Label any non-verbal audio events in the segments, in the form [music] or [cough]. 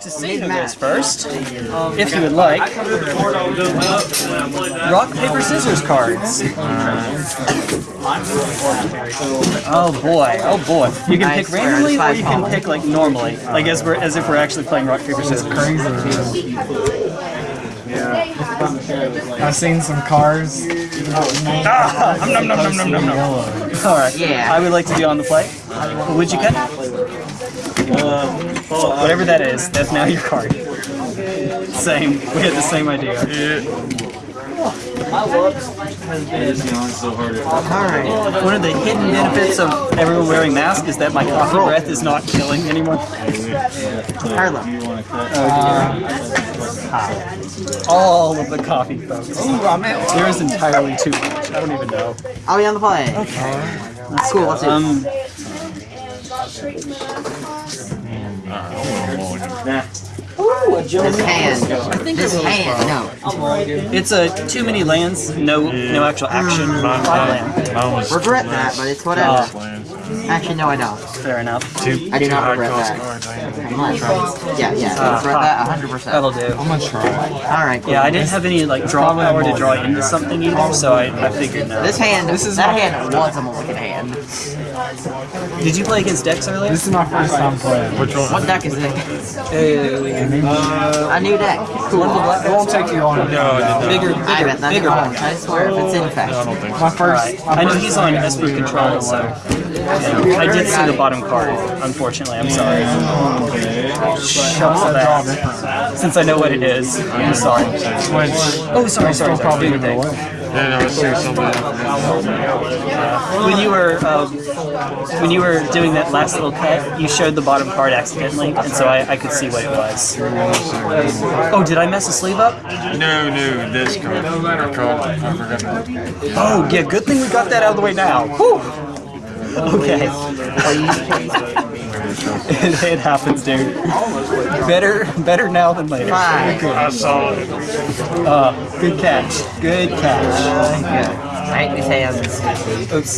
to see who goes first, if you would like. Rock, paper, scissors cards. [laughs] Oh boy, oh boy. You can pick randomly or you can pick like normally, like as we're as if we're actually playing rock, paper, scissors. I've seen some cars. Ah, nom, nom, nom, nom, nom, nom. All right. Yeah. I would like to be on the play. Would you cut? Whatever that is, that's now your card. Same. We had the same idea. Alright. One of the hidden benefits of everyone wearing masks is that my coffee breath is not killing anyone. Harlem. All of the coffee, folks. There is entirely too much. I don't even know. I'll be on the play. Okay. That's Cool, let's do it. Um, This hand. I think this hand, no. it's a too many lands, no no actual action. Mm. Five land. Mine was Regret that, but it's whatever. Ah. Actually, no, I don't. Fair enough. two. I do not regret that. I ain't- I'm not trying. Yeah, yeah, I ah. regret that 100%. That'll do. I'm gonna try. Alright, cool. Yeah, I didn't have any like draw power to draw into something either, so I, I figured no. This hand, This is that hand was a mulligan hand. Did you play against Dex earlier? This is my first time playing. Which one? What deck is it? Uh, A new deck. Cool. it won't take you long. No, I did not. Bigger, I bigger, bet that bigger one. I swear, if it's I infect. don't think My so. first. I know he's on Esper control, so yeah, I did see the bottom card. Unfortunately, I'm sorry. Shucks that. Since I know what it is, I'm sorry. Which, Oh, sorry, sorry, sorry. Probably Do your give it yeah, no, I see somebody. When you were um, when you were doing that last little cut, you showed the bottom card accidentally, and so I, I could see what it was. Oh, did I mess the sleeve up? No, no, this card. I called. I forgot. Oh, yeah. Good thing we got that out of the way now. Whew. Okay. it, [laughs] it happens, dude. Better, better now than later. Five. I saw it. Uh, good catch. Good catch. I hate these hands. Oops.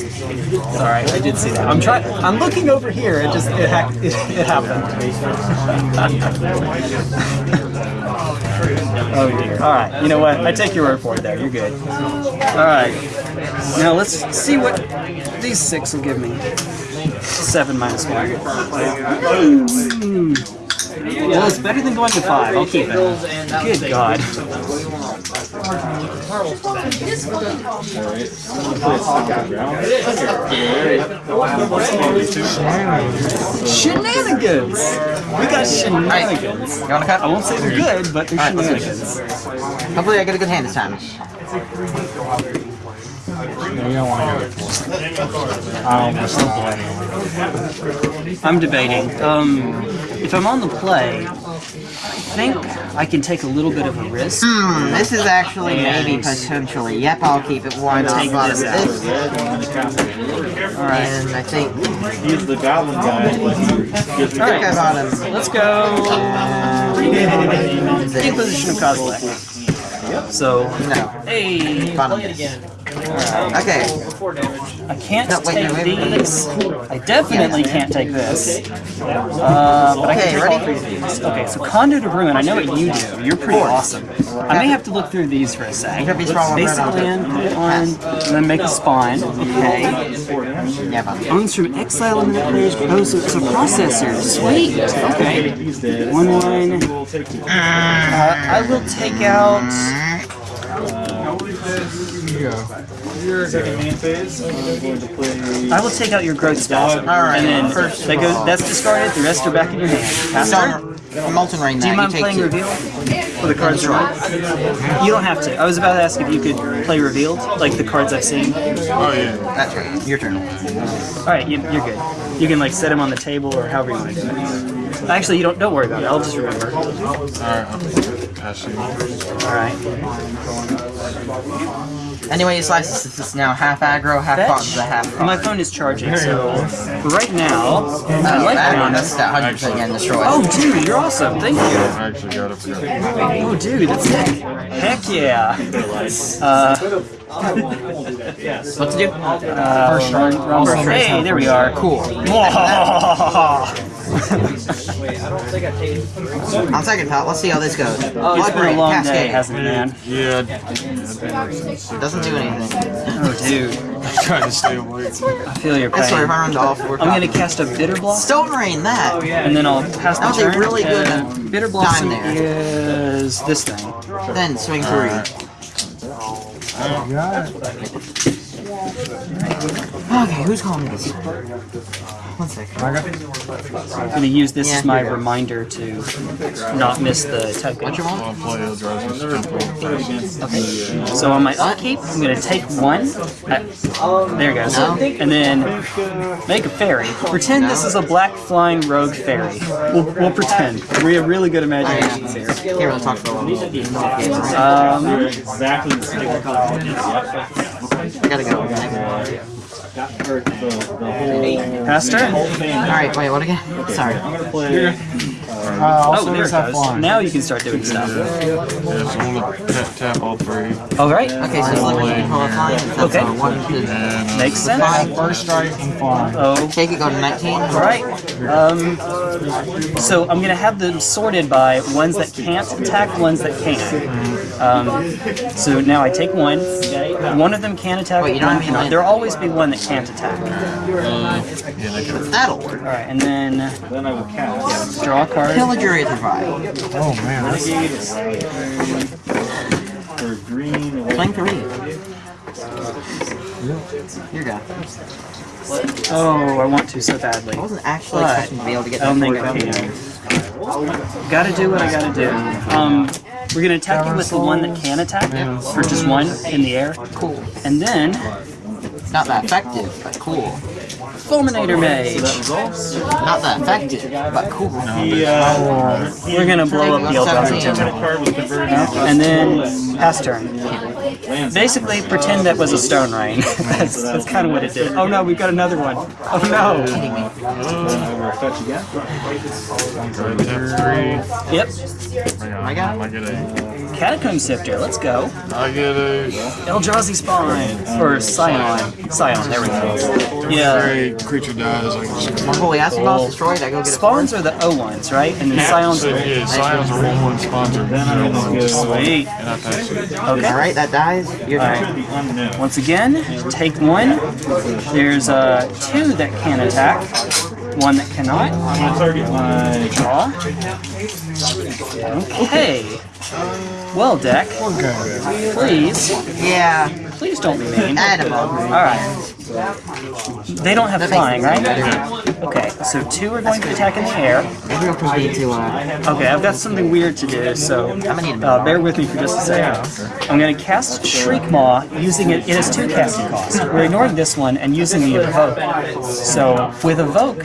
Sorry, I did see that. I'm trying. I'm looking over here. It just it ha- it, it happened. oh dear. All right. You know what? I take your word for it. There, you're good. All right. Now let's see what these six will give me. Seven minus one. Mm. Well, it's better than going to five. I'll keep it. Good God. Shenanigans! We got shenanigans. You wanna cut? I won't say they're good, but they're shenanigans. Hopefully I get a good hand this time. You don't want to go for it. I almost don't I'm debating. Um, if I'm on the play, I think I can take a little bit of a risk. Hmm, this is actually maybe potentially. Yep, I'll keep it. Why not? Take Bottom this out. this. And I think He's the goblin guy. but he gives me- All I right, got him. let's go. Imposition of cosplay. So, No. hey, Bottom this. Okay. I can't No, wait, take no, wait, wait, wait. these. I definitely can't take this. Uh, but I Okay, can take ready? all three of these. Okay, so Conduit of Ruin, I know what you do. You're pretty awesome. I may have to look through these for a sec. Could be strong Basic red land, put it on, and then make a spawn. Okay. Yeah, bottom. Owns from exile and that player's oh, so it's a processor. Sweet. Okay. One one. Uh, I will take out. Your second main phase. I'm going to play. I will take out your growth spasm. Alright, And then first that goes. That's discarded. The rest are back in your hand. Pass turn. So, Molten right now. Do you that, mind take playing two. reveal? For the cards are right. You don't have to. I was about to ask if you could play revealed, like the cards I've seen. Oh yeah. That's right. Your turn. All right, you, you're good. You can like set them on the table or however you want to do it. Actually, you don't. Don't worry about it. I'll just remember. All All right. I'm passing. right. Anyway, slices. This is now half aggro, half Fetch. bottom, the half. My phone is charging, so right now, Oh, I like that, Mono. that's that 100% getting destroyed. Oh, dude, you're awesome. Thank you. I actually got it. Oh, dude, that's heck, heck yeah. Uh, What to do? uh, run, run, Also run. makes Hey, sense. there we are. Cool. On second thought, let's see how this goes. Oh, it's Blood been a Rain, long day, Cascade. hasn't it, man? Yeah, Doesn't do anything. Oh, dude. [laughs] I'm trying to stay awake. I feel your I swear, if pain. I run to all four I'm gonna cast a Bitterblossom, Stone Rain, that! Oh yeah. and then I'll pass the That was a turn. really good and Bitterblossom time is this thing. Then swing three. Okay, who's calling me this? One second. I'm gonna use this Yeah, as my here you go. reminder to not miss the token. What you want? I'll play Eldrazi. Okay. So on my upkeep, I'm gonna take one. uh, there it goes. No. And then make a fairy. Pretend this is a black flying rogue fairy. We'll, we'll pretend. We have really good imaginations here. Can't really talk for a while. Um, Exactly the same color. Gotta go. Pass turn. Alright, wait, what again? Sorry. I'm gonna Play. Uh, Oh, there it goes. flying. Now you can start doing stuff. Yeah, so I'm gonna tap, tap all three. All right. Okay, so Liberty control of flying. Okay. uh, one to And uh, Makes sense. First strike and flying. Oh, take it, go to 19. All right. Um, so I'm gonna have them sorted by ones that can't attack, ones that can. Um, so now I take one. One of them can attack, Wait, you don't one have any There'll always be one that can't attack. yeah. That'll work. All right, and then Then I will cast. draw a card. Pillage your Aether Vial. Oh man, that's For green. Swing three. Here you go. Oh, I want to so badly. I wasn't actually But expecting to be able to get I don't think that I can. Gotta do what I gotta do. Um, we're gonna attack you with the one that can attack for just one in the air, Cool. and then It's Not that effective, but cool. Fulminator Mage. Not that effective, but cool. He, uh, We're gonna blow up the Eldrazi Seventeen. Temple. card was converted. And then pass turn. Basically, pretend that was a stone rain. that's that's kind of what it did. Oh no, we've got another one. Oh no. Fetch again. Go ahead, tap three. Yep. I got it. I get a. Catacomb Sifter. Let's go. I get a. Eldrazi Spawn or Scion. Scion. There we go. Yeah. Every creature dies. I can just. My holy acid boss destroyed, I go get a Spawns are the O ones, right? And then Scions So, are. yeah, Scions are one one sponsor. Zero one. Sweet. And I pass it. Okay. Alright, that dies. Your turn. Alright. Once again, take one. There's uh, two that can attack, one that cannot. I'm gonna target my. Draw. Okay. Well, deck, okay. please, Yeah, please don't be mean. add him up. They don't have flying, right? Okay, so two are going to attack in the air. Okay, I've got something weird to do, so uh, bear with me for just a second. I'm going to cast Shriekmaw using it. It has two casting costs. We're ignoring this one and using the Evoke. So with Evoke,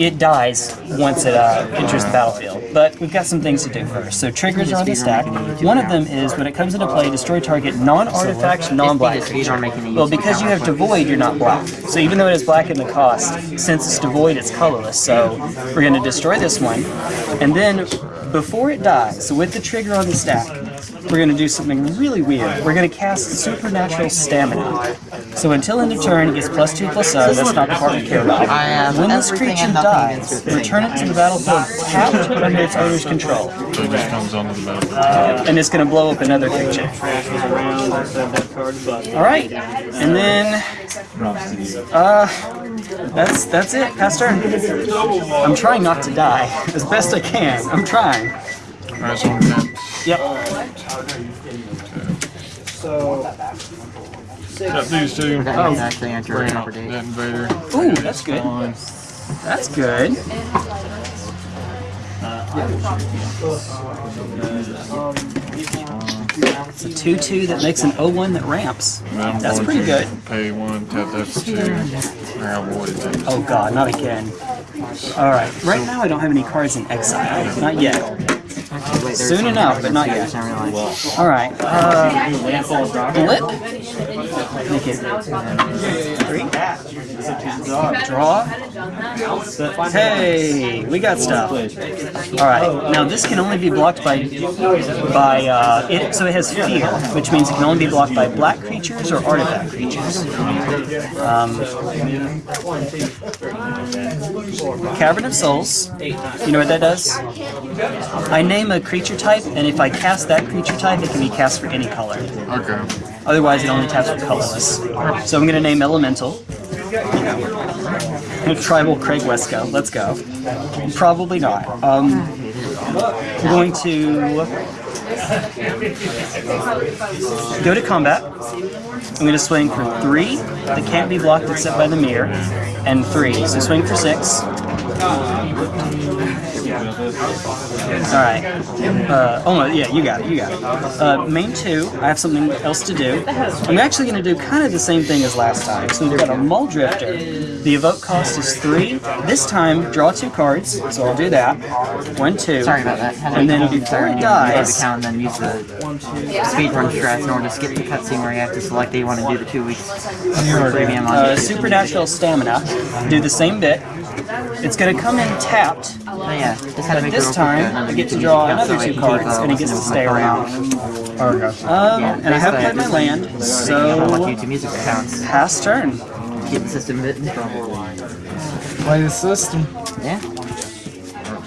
it dies once it uh, enters the battlefield. But we've got some things to do first. So triggers are on the stack. One of them is when it comes into play, destroy target non-artifact, non-black Well, because you have Devoid, you're not black. So even though it is black in the cost, since it's Devoid, it's colorless. So we're going to destroy this one. And then before it dies, so with the trigger on the stack, we're going to do something really weird. We're going to cast Supernatural Stamina. So until end of turn, it gets plus 2 plus 0. That's not the part we care about. I have when this creature and nothing against dies, return it to the battlefield tapped [laughs] under its owner's control. So it just comes onto the battlefield. Uh, and it's going to blow up another picture. Around, I have that card, but. Alright, and then Uh, that's that's it. Pass turn. I'm trying not to die [laughs] as best I can. I'm trying. Alright, so I'm tap. Yep. Tap these two. That Oh. actually enter a proper out date. that invader. Ooh, that's good. That's good. It's a 2-2 that makes an 0-1 that ramps. And I'm That's going pretty to good. Pay one, tap that for two. I have it. Oh god, not again. Alright, right now I don't have any cards in exile. Not yet. Soon enough, but not yet. Alright, uh, Blip. Make it three. Draw. Hey, we got stuff. All right. Now this can only be blocked by by uh, it. So it has fear, which means it can only be blocked by black creatures or artifact creatures. Um, Cavern of Souls. You know what that does? I name a creature type, and if I cast that creature type, it can be cast for any color. Okay. Otherwise, it only taps for colorless. So I'm going to name Elemental. [laughs] Tribal Craig Wesco. Let's go. Probably not. Um, we're going to go to combat. I'm going to swing for three that can't be blocked except by the mirror, and three. So swing for six. All right. Uh, oh, no, yeah, you got it. You got it. Uh, main two. I have something else to do. I'm actually going to do kind of the same thing as last time. So we've got a Mulldrifter. The evoke cost is three. This time, draw two cards. So I'll do that. One, two. Sorry about that. And then before it dies, account and then use the speedrun strats in order to skip the cutscene where you have to select that you want to do the two weeks uh, Supernatural Stamina. Do the same bit. It's going to come in tapped. Oh, yeah, just had This it real quick, time, I get to draw another two cards, and it gets to stay around. Oh, okay. Um, and I have played my land, so YouTube music accounts. pass turn. Keep the system bit. Play the system. Yeah,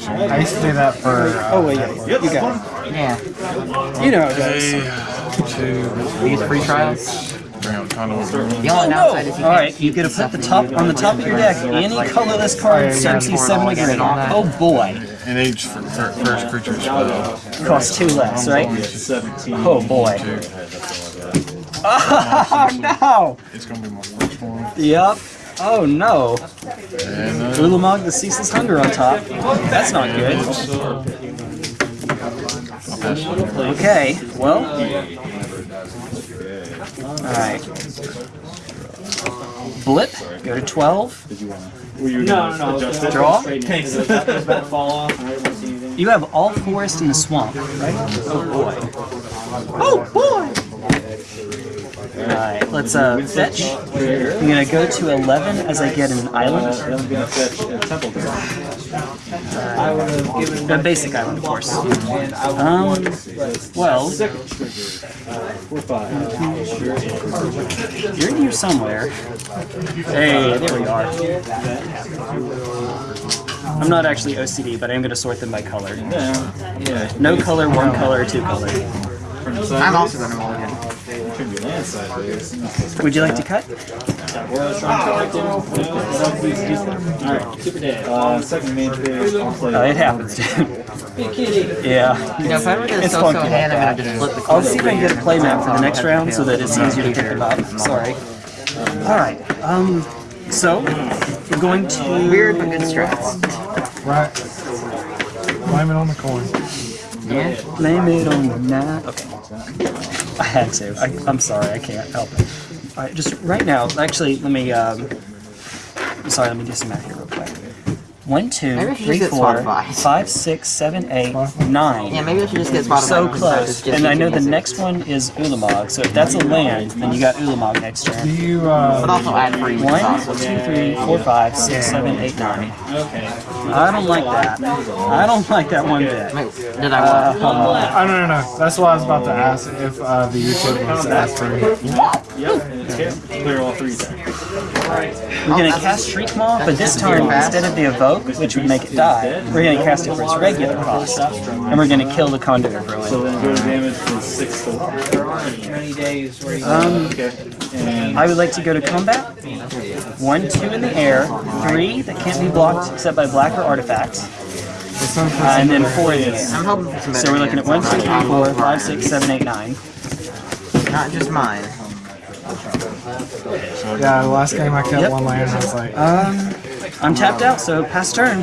I used to do that for. Uh, Oh wait, yeah, you got yeah. You know how it goes. We use free trials. Damn, kind of. The only Oh downside is no! you All you get to put the top on the top of your deck any colorless card CMC seven to green. Oh boy, An age for fir- first creature spell. costs two less, right? 17. Oh boy. [laughs] Oh no! It's gonna be my first one. Yep. Oh no! And uh, Ulamog the Ceaseless Hunger on top. That's not good. Okay, well. Alright. Blip, go to 12. Were you no, no, it? Draw. Thanks. Does that fall off? I don't see anything. You have all forest in the swamp, right? Oh boy. Oh boy! Alright, let's uh, fetch. I'm gonna go to 11 as I get an island. Then I'm gonna fetch a temple guard. A basic island, of course. Um, well, Four, five. you're in here somewhere. Hey, there we are. I'm not actually OCD, but I am going to sort them by color. Yeah. Yeah. No color, one color, two color. I'm also going to roll again. Should be land sideways. Would you like to cut? Alright. Super dead. Uh, second main phase. I'll play. Uh, it happens, dude. [laughs] yeah. You know, if I ever get a It's so-so funky hand, like I'm going that. to just flip the I'll coin see if I can get a play here. map for the next round so that it's easier to pick them up. Sorry. Alright, um, so, we're going to... Weird but good strats. Right. Blame it on the coin. Yeah. Blame it on night. Okay. I had to. I, I'm sorry, I can't help it. Alright, just right now, actually, let me, um, sorry, let me do some math here. One, two, Maybe I should just get four, Spotify. five, six, seven, eight, nine. Yeah, maybe I should just get Spotify. So because close. just And I know the next one is Ulamog, so if that's a land, then you got Ulamog next Do turn. you, But uh, also add free with One, sauce. two, three, four, five, six, seven, eight, nine. Okay. I don't like that. I don't like that one bit. Wait, did I what? Uh, I don't know. That's why I was about to ask if uh, the YouTube was asked for me. Yep. Okay. Clear all three then. We're gonna cast Shriekmaw, but this time, instead of the evoke, which would make it die, we're gonna cast it for its regular cost. And we're gonna kill the Conduit of So Ruin. then go to damage from six to one. Um, Okay. And I would like to go to combat. One, two in the air, three that can't be blocked except by black or artifacts, This one for uh, and then four in the air. I'm hoping for some better So we're looking at one, hands. two, three, four, five, six, seven, eight, nine. Not just mine. Yeah, the last game I kept Yep. one land. I was like, Um, I'm tapped out, so pass turn.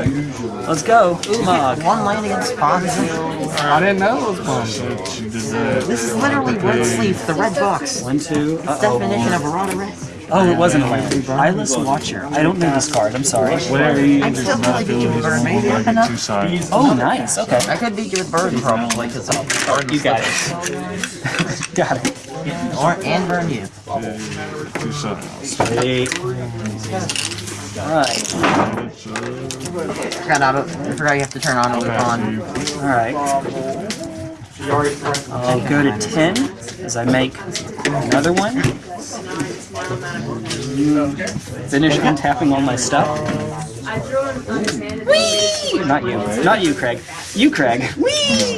Let's go. Ulamog. One land against Fonzie. I didn't know it was one. she did that. This is literally Red Sleeve, the red box. One, two. Uh Definition oh. of a rod red. Oh, it wasn't a land. Eyeless Watcher. I don't know this card. I'm sorry. I still feel like you with bird. Maybe enough. Oh, nice. Okay. I could beat you with bird probably because bird You got it. [laughs] got it. or and burn you. Two sides. Sweet. Alright. I forgot auto. I forgot you have to turn on auto loop on. Alright. I'll go to 10 as I make another one. Finish untapping all my stuff. Whee! Not you. Not you, Craig. You, Craig. Whee!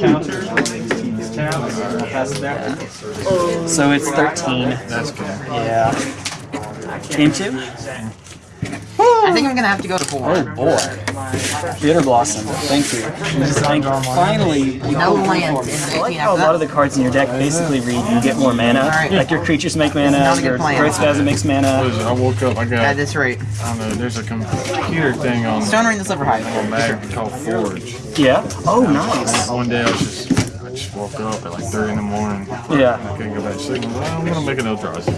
So it's 13. That's good. Yeah. Game two? I think I'm gonna have to go to four. Oh boy. Bitterblossom. Thank you. Thank Finally, you No land in I like how a lot of the cards in your deck basically read you get more mana. Alright. Like your creatures make mana, Not your plan. Growth Spasm makes mana. is? I woke up, I got... At got, this rate. I don't know, there's a computer thing on Stone Ring the Sliver Hive. on Mag called Forge. Yeah. Oh, nice. One day I was just, I just woke up at like 3 in the morning. Yeah. I couldn't go back to sleep. Well, I'm gonna make an Eldrazi.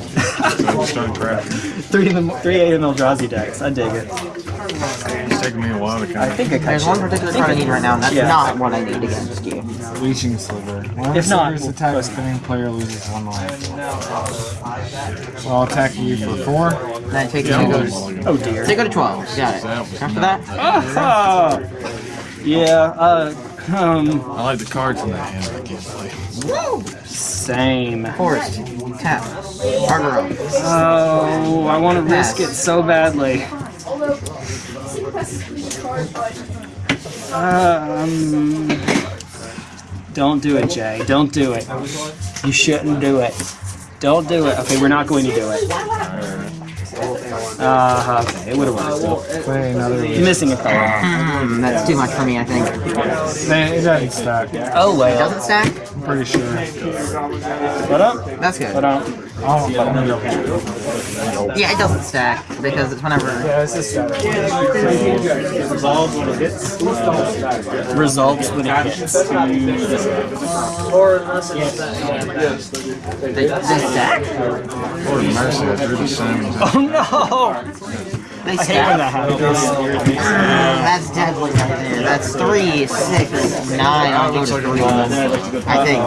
so I just started crafting. Three of the three eight Eldrazi decks. I dig it. It's taking me a while to I kind of. think I There's cut one particular card I need right now, and that's Yeah. not what I need against you. Leeching Sliver. When If not, Sliver's we'll attack, post spinning player loses one life. So I'll attack you for four. Then I take two go to Oh dear. take go to twelve. Got it. After that, Ah, [laughs] yeah. Uh. Um. I like the cards in that hand, but I can't play. Same. forest, tap, Arbor Oak. Oh, I want to risk it so badly. Um, don't do it, Jay. Don't do it. You shouldn't do it. Don't do it. Okay, we're not going to do it. Uh, okay, it would have worked. Play another. You're missing a color. Hmm, that's too much for me, I think. Man, it doesn't stack. Oh well. Doesn't stack? I'm pretty sure. What up? That's good. What up? Oh, Yeah, it doesn't stack because it's whenever. yeah, it's just stack. Resolve when it hits. Results when it hits. They, they stack? Lord mercy, I drew the same. Oh no! They I hate when that happens. That's deadly right there. That's three, six, nine. I'll go to three. I think.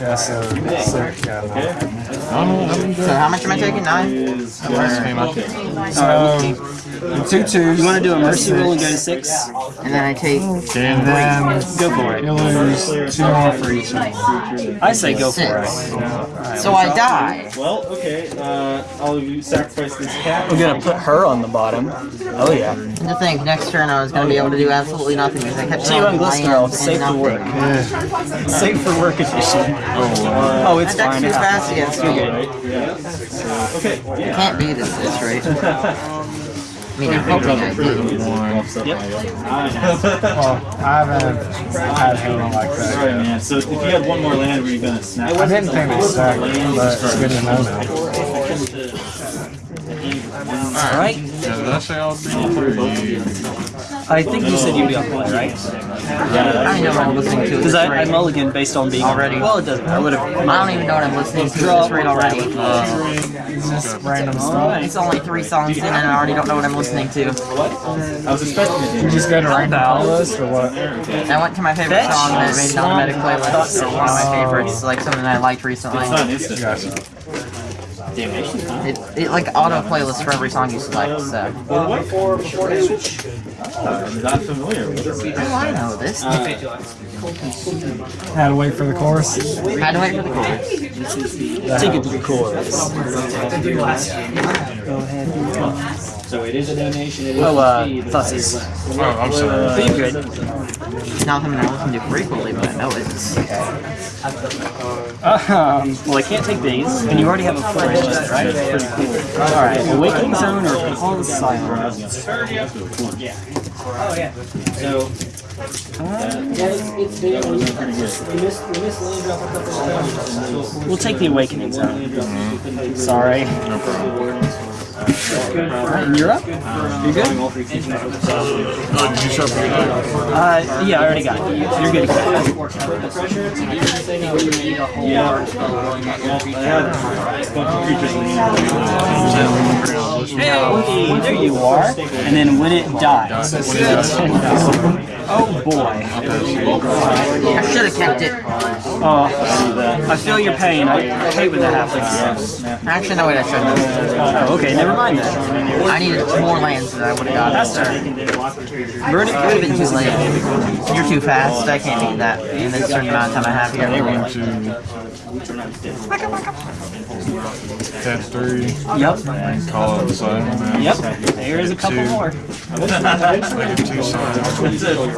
Yeah, so sick. Yeah, no. I don't know what happened. So how much am I taking? Nine? Last game I did. So two twos. You want to do a mercy roll and go to six? And then I take Can Then Go for it. you lose two more for each. one. I say go for six. it. So I die. Well, okay. Uh, I'll you sacrifice this cat. We're gonna put her on the bottom. Oh yeah. To think next turn I was going to be able to do absolutely nothing because I kept So you drawing want Glistener, lands safe for work. nothing. Safe for work edition. Oh, it's That deck's fine. too It's fast against you. Okay. You can't beat this, this right? [laughs] I mean, I'm hoping I do. one. Well, I haven't had him like Alright, that. man. So if you had one more land, were you gonna snap? I didn't think they stacked, but it's good to know now. All right. Yeah, did I say I'll be three? I think you said you'd be on play, right? Yeah, I know what I'm listening to at Because I, I rate. mulligan based on being Already. Well, it doesn't. I would have. I don't even know what I'm listening to at this rate already. Uh, just random stuff. It's only three songs in and I already don't know what I'm listening to. What? I was expecting it. You just go to random playlist or what? I went to my favorite Fetch, song that made an automatic Swamp, playlist, or one of my favorites, like something that I liked recently. It's not instant. Gotcha. It, it like auto playlist for every song you select, so. What for before damage? I'm uh, not familiar with this. Oh, I know this. Uh, Had to wait for the chorus. Had to wait for the chorus. Take it to the chorus. So it is a donation. It is Oh, uh, a fee. Fussies. Oh, I'm sorry. Are you good? Not something I listen to frequently, but I know it's. Um, well, I can't take these, and you already have a forest, right? Pretty cool. All right, Awakening Zone or Call of Silence? So We'll take the Awakening Zone. Sorry. No problem. And you're up? You good? Oh, did you shuffle it? Uh, yeah, I already got it. You're good. Hey, there you are. And then when it dies. Oh boy. I should have kept it. Oh, I feel your pain. I hate when that happens. Actually, no, wait, I shouldn't have. Oh, okay, never mind then. I needed more lands that I would have got. Pastor. It Verdict. would have been too late. You're too fast. I can't beat that in this certain amount of time I have here. One, two. Tap three. Yep. And call it side. Yep. There's a couple more. [laughs] I get two sides.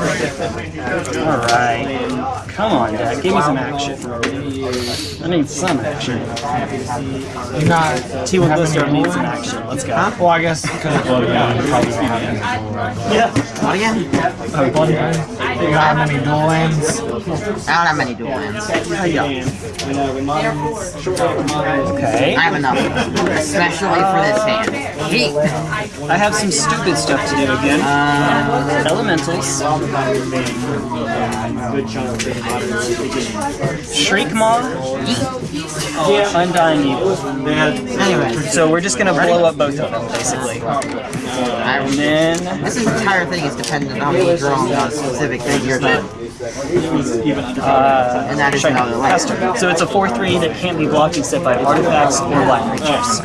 Alright. Come on, Dad. Give me some action. I need some action. You not T1 have Blister any needs some action. Let's go. Well, I guess because of Blood Gun, you probably don't have any dual lands. Yeah. What again? Oh, Blood Gun? You don't have many dual lands? I don't have many dual lands. Okay. I have enough. Especially for this hand. Heat. I have some stupid stuff to do again. Um, Elementals. Shriekmaw. Undying Evil. anyway, So we're just gonna blow up both of them, basically. And then, this entire thing is dependent on me drawing on a specific thing you're done. uh, And that is check another land. Pastor. So it's a 4-3 that can't be blocked except by artifacts or black creatures.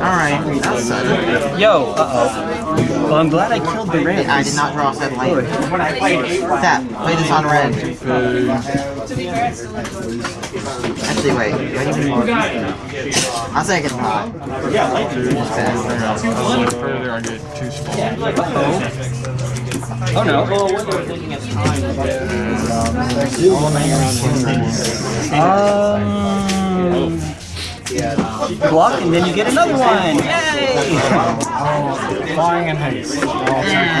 Alright, that's sudden. Yo, uh-oh. Well, I'm glad I killed the red. I did not draw said land. Tap. Play this on red. Actually, wait. Do I even I'll say I can pot. One further, I get two spots. Oh no. Um, block and then you get another one. Yay! Flying and haste. I'll attack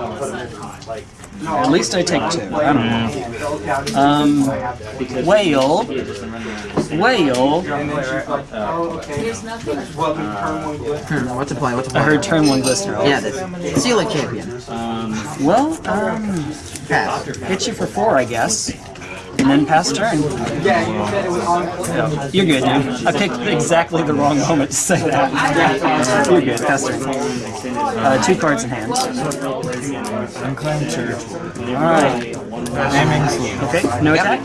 At least I take two. I don't know. Um, whale. Whale. Hmm, what's the play? What's the I play? heard turn one glistener. Yeah, this. Seal a champion. Well, um, hit you for four, I guess. And then pass turn. Yeah, you're good, dude. I picked exactly the wrong moment to say that. You're good, pass turn. Uh, two cards in hand. Unclaimed church. Alright. Okay, no attack?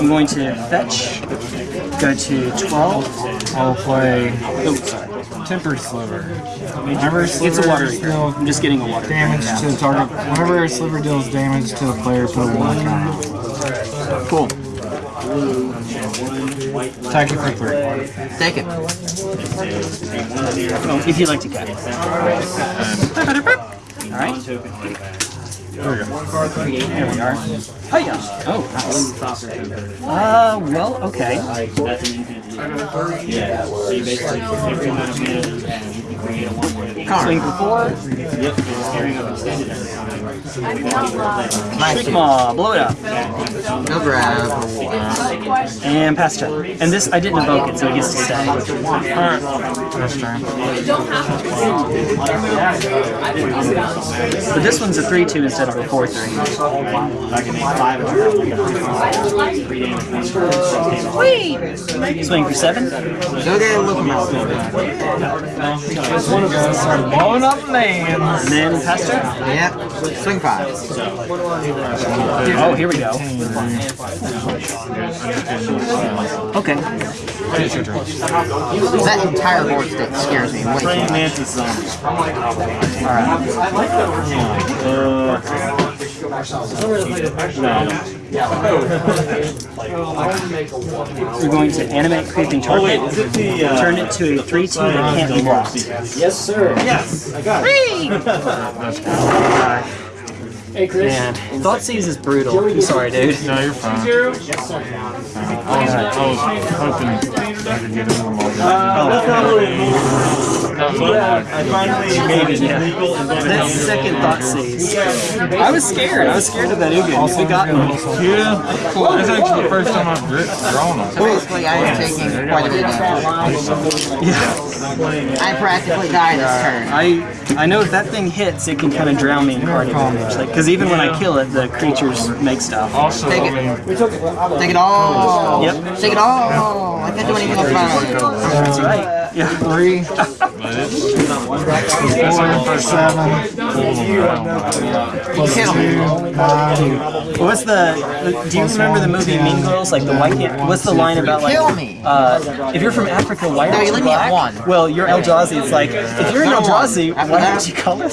I'm going to fetch. Go to 12. I'll play Oh, sorry. Temper Sliver. Whenever It's Sliver a water eater. I'm just getting a water damage to the target, whenever a Sliver deals damage to the player, put a. Cool. Attack you for three. Take it. Oh, if you'd like to cut. It. Alright. There we are. Hiya! Oh, nice. Uh, well, okay. Swing for four. Nice. Sigma, blow it up. No grab. And pass turn. And this, I didn't evoke it, so it gets to stay. First turn. But this one's a 3-2 instead of a 4-3. Wait! Swing for seven. Go get a look at This one goes start blowing up lands. And then. Yep. Swing five. Oh, here we go. Okay. It's your turn. That entire board stick scares me way too much. Mantis Zombie. Alright. Uh, no, [laughs] We're going to animate creeping target. Oh, uh, Turn it to a 3 2 that can't be blocked. Yes, sir. Yes, I got it. Hey, Chris. Man, Thoughtseize is brutal. I'm sorry, dude. No, you're fine. I was, I was hoping I could get him more. I finally made it Yeah. legal and then That second Thoughtseize. I was scared. I was scared of that Ugin. It got me. Yeah, that's actually the first time I've dri- drawn him. So basically, I am taking quite a bit of damage. Yeah. I practically died this turn. I I know if that thing hits, it can kind of drown me in card advantage. Like, because even when I kill it, the creatures make stuff. Also, Take it. mean, Take it all. Yep. Take it all. I can't do anything about it. That's right. Yeah. Three, [laughs] but it's, that's like the first time pulling him around. Kill me. nine, What's the? Do you remember the movie Mean Girls? Like the white can't. What's the line about like? Kill me. Uh, if you're from Africa, why aren't you you me black? one. Well, you're Eldrazi. It's like if you're an Not a one. Eldrazi, After why that- aren't you colored?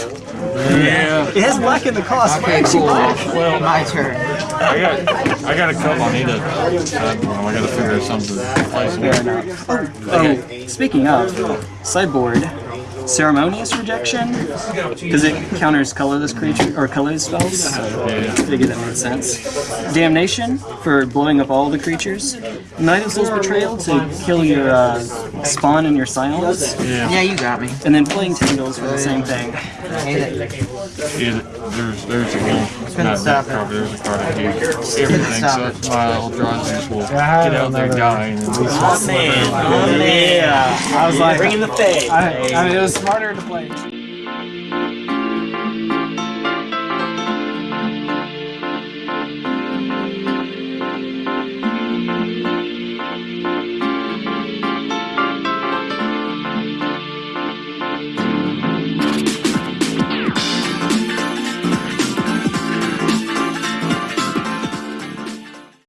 Yeah, It has black in the cost. Why Okay, aren't you cool. black? My turn. I got, I got a couple. I need to, uh, I got to figure out something to replace him. Oh, okay. speaking of sideboard, ceremonious rejection because it counters colorless creature or colorless spells. So Yeah. figure that made sense. Damnation for blowing up all the creatures. Night of Soul's Betrayal to kill your uh, spawn and your silence. Yeah, Yeah, you got me. And then Playing Tangles for the same thing. Hate it. yeah, there's, there's a game. Not stop that card, there's a card I stop so my old Drozers will I had get out there dying. And Oh man, oh yeah. I was like, Bringing the fade. I, I mean, it was smarter to play.